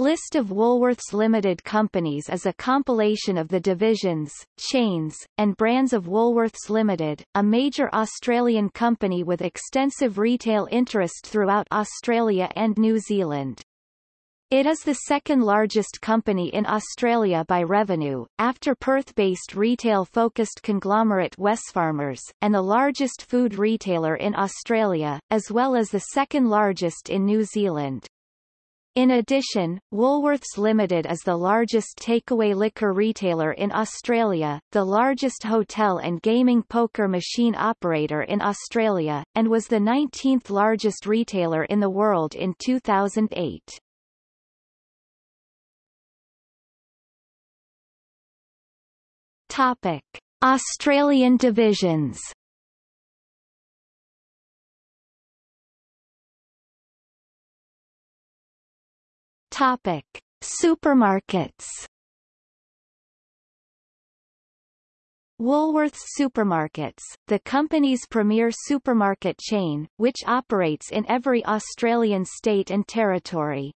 List of Woolworths Limited companies is a compilation of the divisions, chains, and brands of Woolworths Limited, a major Australian company with extensive retail interest throughout Australia and New Zealand. It is the second largest company in Australia by revenue, after Perth-based retail-focused conglomerate Wesfarmers, and the largest food retailer in Australia, as well as the second largest in New Zealand. In addition, Woolworths Limited is the largest takeaway liquor retailer in Australia, the largest hotel and gaming poker machine operator in Australia, and was the 19th largest retailer in the world in 2008. Topic: Australian divisions Topic: Supermarkets. Woolworths Supermarkets, the company's premier supermarket chain, which operates in every Australian state and territory.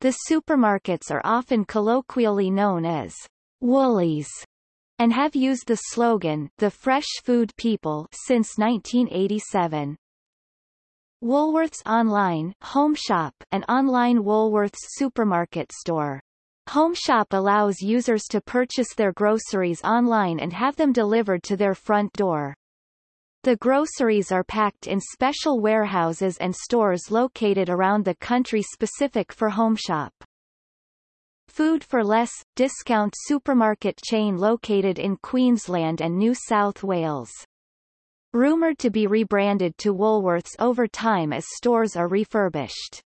The supermarkets are often colloquially known as Woolies and have used the slogan The Fresh Food People since 1987. Woolworths Online Home Shop, an online Woolworths supermarket store. Home Shop allows users to purchase their groceries online and have them delivered to their front door. The groceries are packed in special warehouses and stores located around the country specific for Home Shop. Food for Less, discount supermarket chain located in Queensland and New South Wales. Rumored to be rebranded to Woolworths over time as stores are refurbished.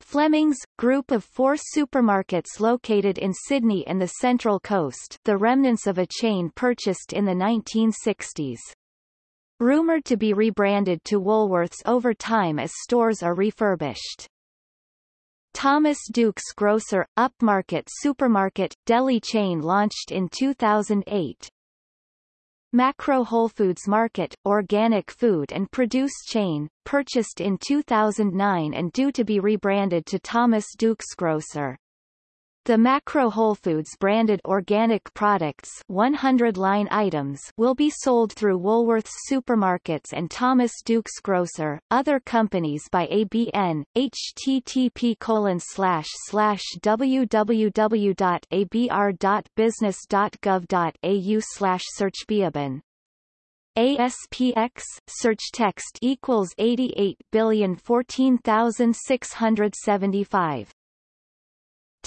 Fleming's, group of four supermarkets located in Sydney and the Central Coast the remnants of a chain purchased in the 1960s. Rumored to be rebranded to Woolworths over time as stores are refurbished. Thomas Dukes Grocer, upmarket supermarket, deli chain launched in 2008. Macro Whole Foods Market, organic food and produce chain, purchased in 2009 and due to be rebranded to Thomas Dukes Grocer. The Macro Whole Foods branded organic products 100 line items will be sold through Woolworths supermarkets and Thomas Dukes Grocer, other companies by ABN, http colon slash slash www.abr.business.gov.au slash searchbeaban. ASPX search text equals 88,014,675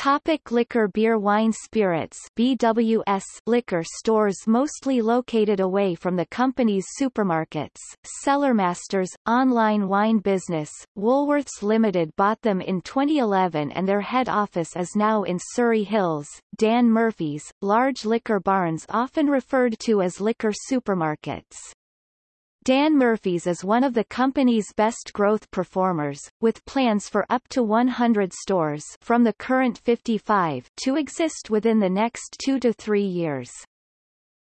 Topic liquor Beer Wine Spirits. BWS liquor stores mostly located away from the company's supermarkets, Cellarmasters, online wine business, Woolworths Limited bought them in 2011 and their head office is now in Surrey Hills, Dan Murphy's, large liquor barns often referred to as liquor supermarkets. Dan Murphy's is one of the company's best growth performers, with plans for up to 100 stores from the current 55 to exist within the next two to three years.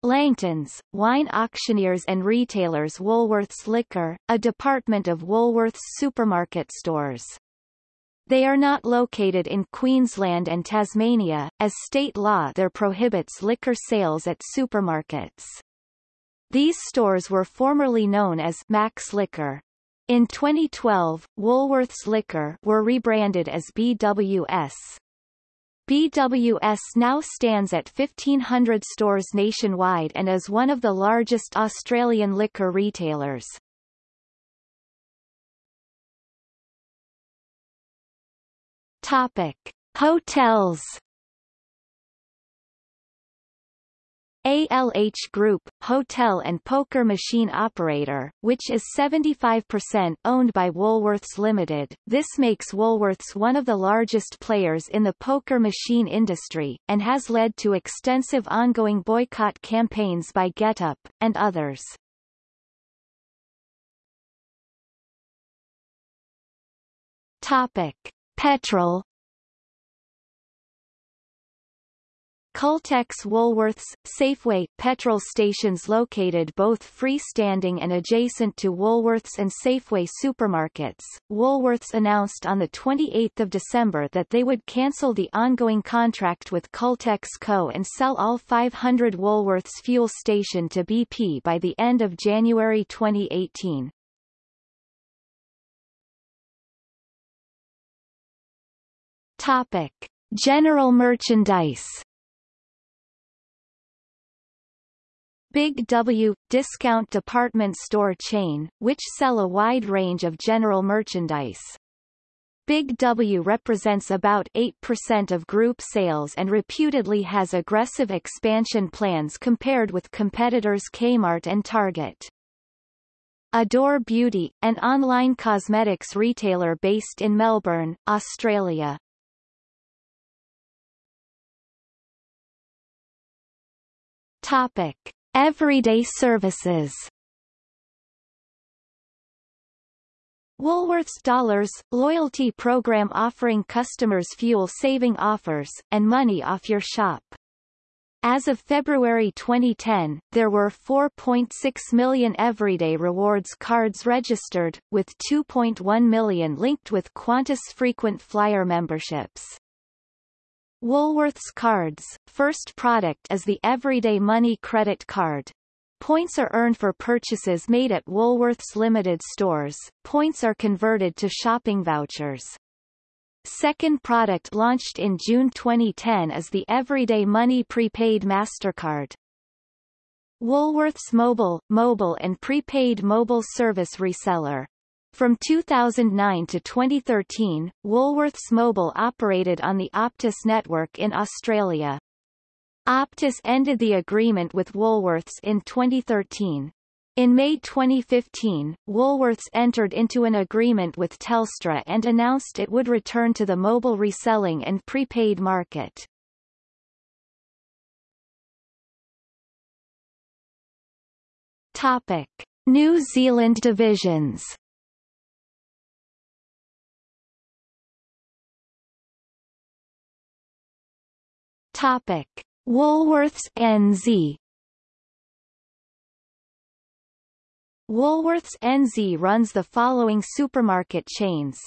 Langton's, wine auctioneers and retailers Woolworths Liquor, a department of Woolworths supermarket stores. They are not located in Queensland and Tasmania, as state law there prohibits liquor sales at supermarkets. These stores were formerly known as Max Liquor. In 2012, Woolworths Liquor were rebranded as BWS. BWS now stands at 1,500 stores nationwide and is one of the largest Australian liquor retailers. Topic. Hotels ALH Group, hotel and poker machine operator, which is 75% owned by Woolworths Limited. This makes Woolworths one of the largest players in the poker machine industry, and has led to extensive ongoing boycott campaigns by GetUp, and others. Topic. Petrol Caltex Woolworths, Safeway, petrol stations located both freestanding and adjacent to Woolworths and Safeway supermarkets. Woolworths announced on 28 December that they would cancel the ongoing contract with Caltex Co. and sell all 500 Woolworths fuel station to BP by the end of January 2018. Topic. General merchandise Big W, discount department store chain, which sell a wide range of general merchandise. Big W represents about 8% of group sales and reputedly has aggressive expansion plans compared with competitors Kmart and Target. Adore Beauty, an online cosmetics retailer based in Melbourne, Australia. Topic. Everyday services Woolworths Dollars, loyalty program offering customers fuel-saving offers, and money off your shop. As of February 2010, there were 4.6 million Everyday Rewards cards registered, with 2.1 million linked with Qantas frequent flyer memberships. Woolworths Cards, first product is the Everyday Money credit card. Points are earned for purchases made at Woolworths Limited stores. Points are converted to shopping vouchers. Second product launched in June 2010 is the Everyday Money Prepaid MasterCard. Woolworths Mobile, mobile and prepaid mobile service reseller. From 2009 to 2013, Woolworths Mobile operated on the Optus network in Australia. Optus ended the agreement with Woolworths in 2013. In May 2015, Woolworths entered into an agreement with Telstra and announced it would return to the mobile reselling and prepaid market. Topic. New Zealand divisions Topic: Woolworths NZ Woolworths NZ runs the following supermarket chains.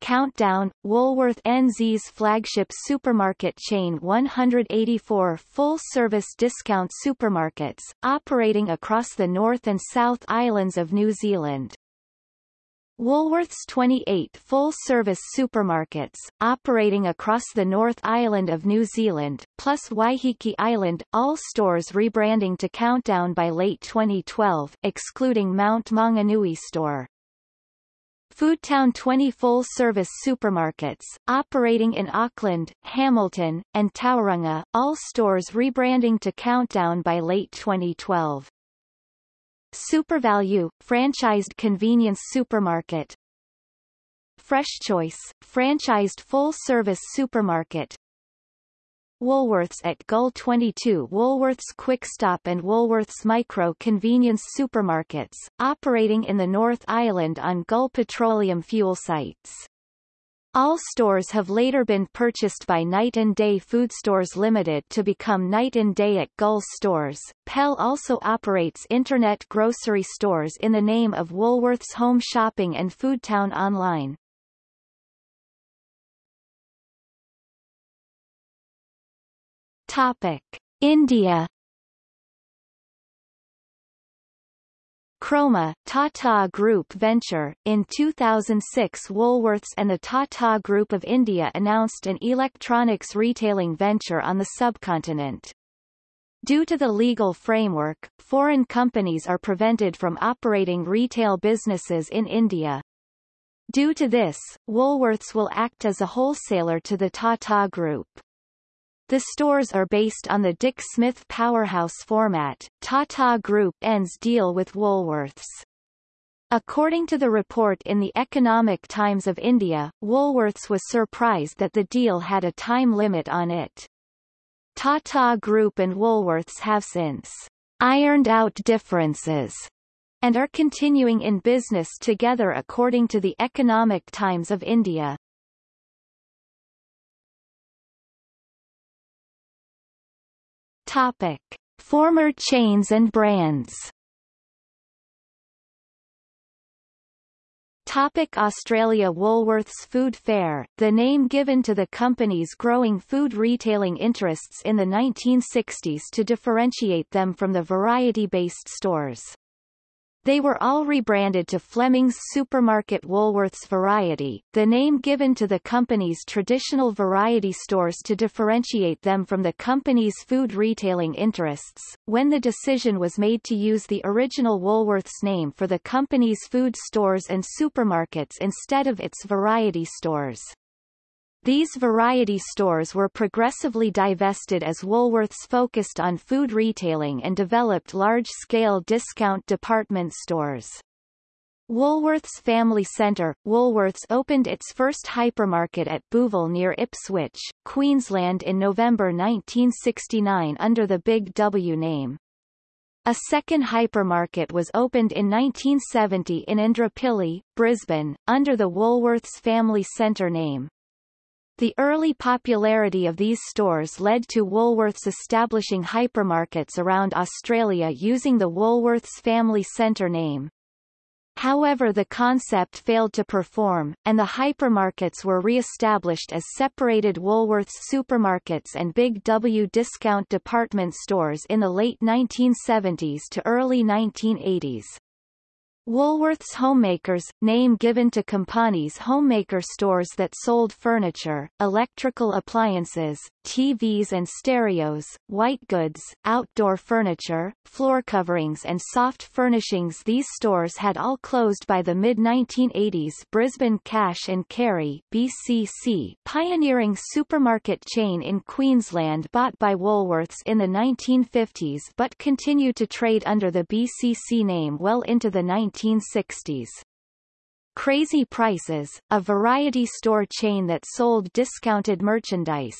Countdown, Woolworth NZ's flagship supermarket chain 184 full-service discount supermarkets, operating across the North and South Islands of New Zealand. Woolworths 28 full-service supermarkets, operating across the North Island of New Zealand, plus Waiheke Island, all stores rebranding to Countdown by late 2012, excluding Mount Maunganui store. Foodtown 20 full-service supermarkets, operating in Auckland, Hamilton, and Tauranga, all stores rebranding to Countdown by late 2012. SuperValu, franchised convenience supermarket Fresh Choice, franchised full-service supermarket Woolworths at Gull 22 Woolworths Quick Stop and Woolworths Micro convenience supermarkets, operating in the North Island on Gull petroleum fuel sites. All stores have later been purchased by Night and Day Food Stores Limited to become Night and Day at Gull Stores. Pell also operates internet grocery stores in the name of Woolworths Home Shopping and Foodtown Online. Topic: India Croma, Tata Group venture. In 2006 Woolworths and the Tata Group of India announced an electronics retailing venture on the subcontinent. Due to the legal framework, foreign companies are prevented from operating retail businesses in India. Due to this, Woolworths will act as a wholesaler to the Tata Group. The stores are based on the Dick Smith Powerhouse format. Tata Group ends deal with Woolworths. According to the report in the Economic Times of India, Woolworths was surprised that the deal had a time limit on it. Tata Group and Woolworths have since ironed out differences and are continuing in business together according to the Economic Times of India. Topic. Former chains and brands Topic Australia Woolworths Food Fair, the name given to the company's growing food retailing interests in the 1960s to differentiate them from the variety-based stores. They were all rebranded to Fleming's Supermarket Woolworths Variety, the name given to the company's traditional variety stores to differentiate them from the company's food retailing interests. When the decision was made to use the original Woolworths name for the company's food stores and supermarkets instead of its variety stores. These variety stores were progressively divested as Woolworths focused on food retailing and developed large-scale discount department stores. Woolworths Family Centre, Woolworths opened its first hypermarket at Booval near Ipswich, Queensland in November 1969 under the Big W name. A second hypermarket was opened in 1970 in Indooroopilly, Brisbane, under the Woolworths Family Centre name. The early popularity of these stores led to Woolworths establishing hypermarkets around Australia using the Woolworths Family Centre name. However the concept failed to perform, and the hypermarkets were re-established as separated Woolworths supermarkets and Big W discount department stores in the late 1970s to early 1980s. Woolworths Homemakers, name given to Compani's homemaker stores that sold furniture, electrical appliances, TVs and stereos, white goods, outdoor furniture, floor coverings and soft furnishings. These stores had all closed by the mid-1980s Brisbane Cash and Carry BCC, pioneering supermarket chain in Queensland bought by Woolworths in the 1950s but continued to trade under the BCC name well into the 1960s. Crazy Prices, a variety store chain that sold discounted merchandise.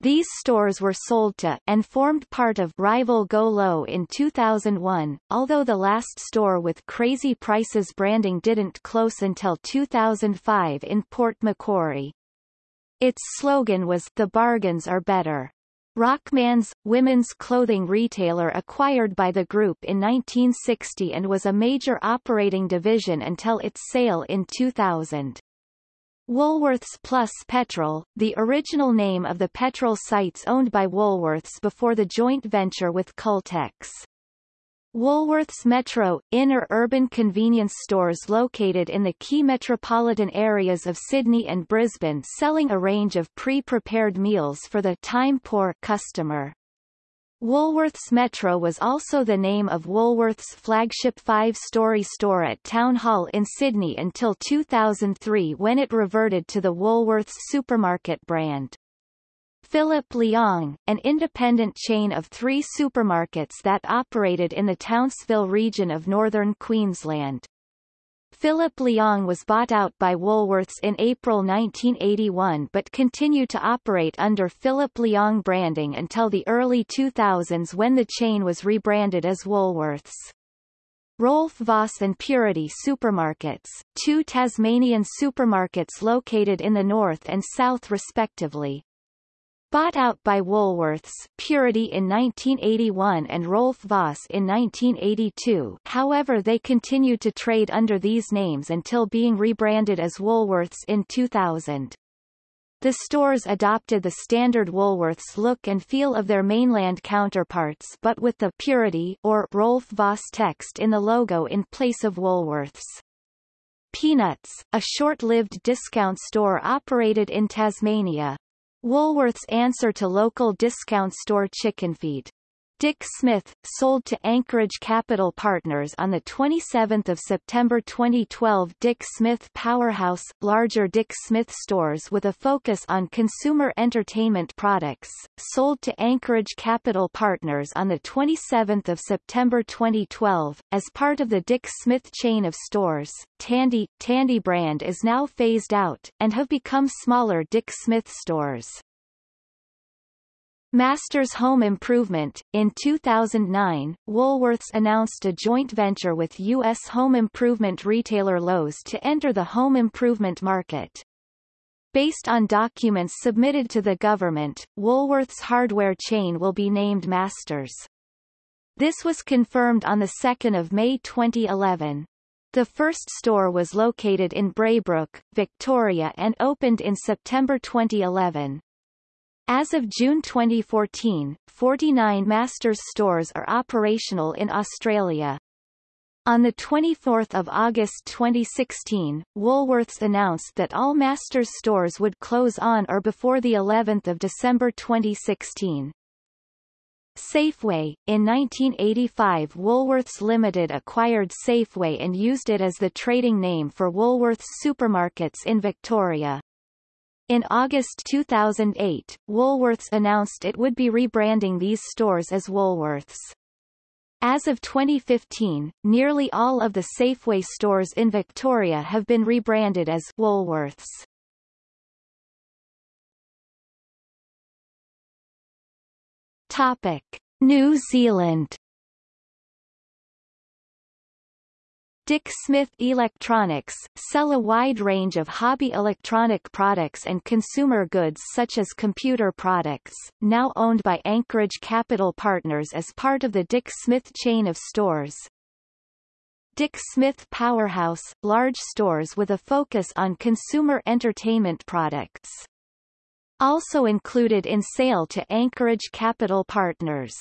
These stores were sold to, and formed part of, rival Go-Lo in 2001, although the last store with Crazy Prices branding didn't close until 2005 in Port Macquarie. Its slogan was The Bargains Are Better. Rockman's, women's clothing retailer acquired by the group in 1960 and was a major operating division until its sale in 2000. Woolworths Plus Petrol, the original name of the petrol sites owned by Woolworths before the joint venture with Caltex. Woolworths Metro, inner urban convenience stores located in the key metropolitan areas of Sydney and Brisbane selling a range of pre-prepared meals for the time-poor customer. Woolworths Metro was also the name of Woolworths' flagship five-story store at Town Hall in Sydney until 2003 when it reverted to the Woolworths supermarket brand. Philip Leong, an independent chain of three supermarkets that operated in the Townsville region of northern Queensland. Philip Leong was bought out by Woolworths in April 1981 but continued to operate under Philip Leong branding until the early 2000s when the chain was rebranded as Woolworths. Roelf Vos and Purity Supermarkets, two Tasmanian supermarkets located in the north and south respectively, Bought out by Woolworths, Purity in 1981 and Roelf Vos in 1982 however they continued to trade under these names until being rebranded as Woolworths in 2000. The stores adopted the standard Woolworths look and feel of their mainland counterparts but with the Purity or Roelf Vos text in the logo in place of Woolworths. Peanuts, a short-lived discount store operated in Tasmania, Woolworth's answer to local discount store chicken feed. Dick Smith, sold to Anchorage Capital Partners on 27 September 2012 Dick Smith Powerhouse, larger Dick Smith stores with a focus on consumer entertainment products, sold to Anchorage Capital Partners on 27 September 2012. As part of the Dick Smith chain of stores, Tandy, Tandy brand is now phased out, and have become smaller Dick Smith stores. Masters Home Improvement. In 2009, Woolworths announced a joint venture with U.S. home improvement retailer Lowe's to enter the home improvement market. Based on documents submitted to the government, Woolworth's hardware chain will be named Masters. This was confirmed on 2 May 2011. The first store was located in Braybrook, Victoria and opened in September 2011. As of June 2014, 49 Masters stores are operational in Australia. On 24 August 2016, Woolworths announced that all Masters stores would close on or before the 11th of December 2016. Safeway, in 1985 Woolworths Limited acquired Safeway and used it as the trading name for Woolworths supermarkets in Victoria. In August 2008, Woolworths announced it would be rebranding these stores as Woolworths. As of 2015, nearly all of the Safeway stores in Victoria have been rebranded as Woolworths. Topic: New Zealand Dick Smith Electronics, sell a wide range of hobby electronic products and consumer goods such as computer products, now owned by Anchorage Capital Partners as part of the Dick Smith chain of stores. Dick Smith Powerhouse, large stores with a focus on consumer entertainment products. Also included in sale to Anchorage Capital Partners.